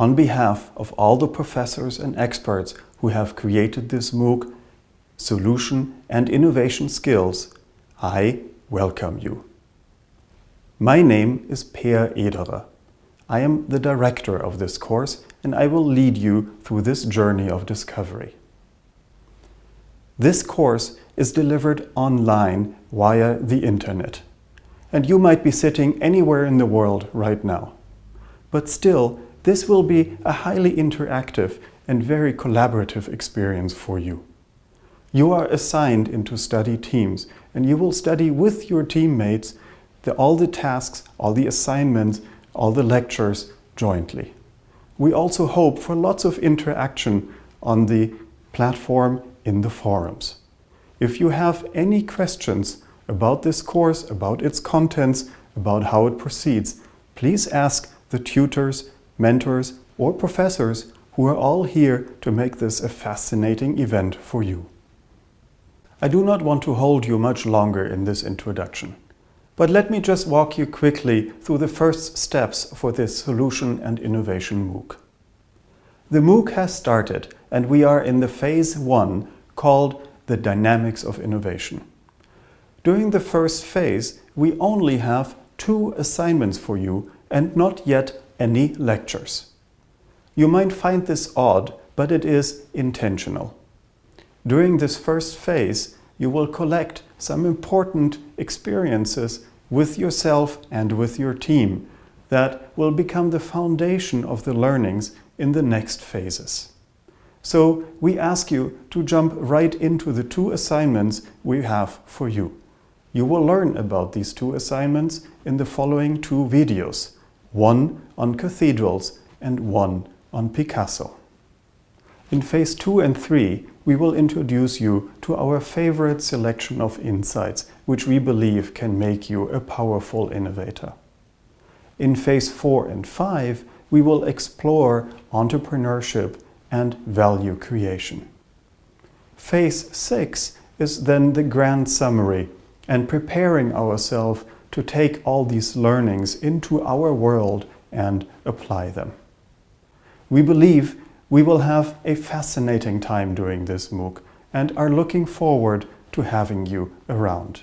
On behalf of all the professors and experts who have created this MOOC, Solution and Innovation Skills, I welcome you. My name is Per Ederer. I am the director of this course and I will lead you through this journey of discovery. This course is delivered online via the internet. And you might be sitting anywhere in the world right now. But still, this will be a highly interactive and very collaborative experience for you. You are assigned into study teams and you will study with your teammates the, all the tasks, all the assignments, all the lectures jointly. We also hope for lots of interaction on the platform in the forums. If you have any questions about this course, about its contents, about how it proceeds, please ask the tutors, mentors or professors who are all here to make this a fascinating event for you. I do not want to hold you much longer in this introduction. But let me just walk you quickly through the first steps for this Solution and Innovation MOOC. The MOOC has started and we are in the phase one called the Dynamics of Innovation. During the first phase, we only have two assignments for you and not yet any lectures. You might find this odd, but it is intentional. During this first phase, you will collect some important experiences with yourself and with your team that will become the foundation of the learnings in the next phases. So we ask you to jump right into the two assignments we have for you. You will learn about these two assignments in the following two videos, one on cathedrals and one on Picasso. In phase two and three, we will introduce you to our favorite selection of insights, which we believe can make you a powerful innovator. In phase four and five, we will explore entrepreneurship and value creation. Phase six is then the grand summary and preparing ourselves to take all these learnings into our world and apply them. We believe we will have a fascinating time doing this MOOC and are looking forward to having you around.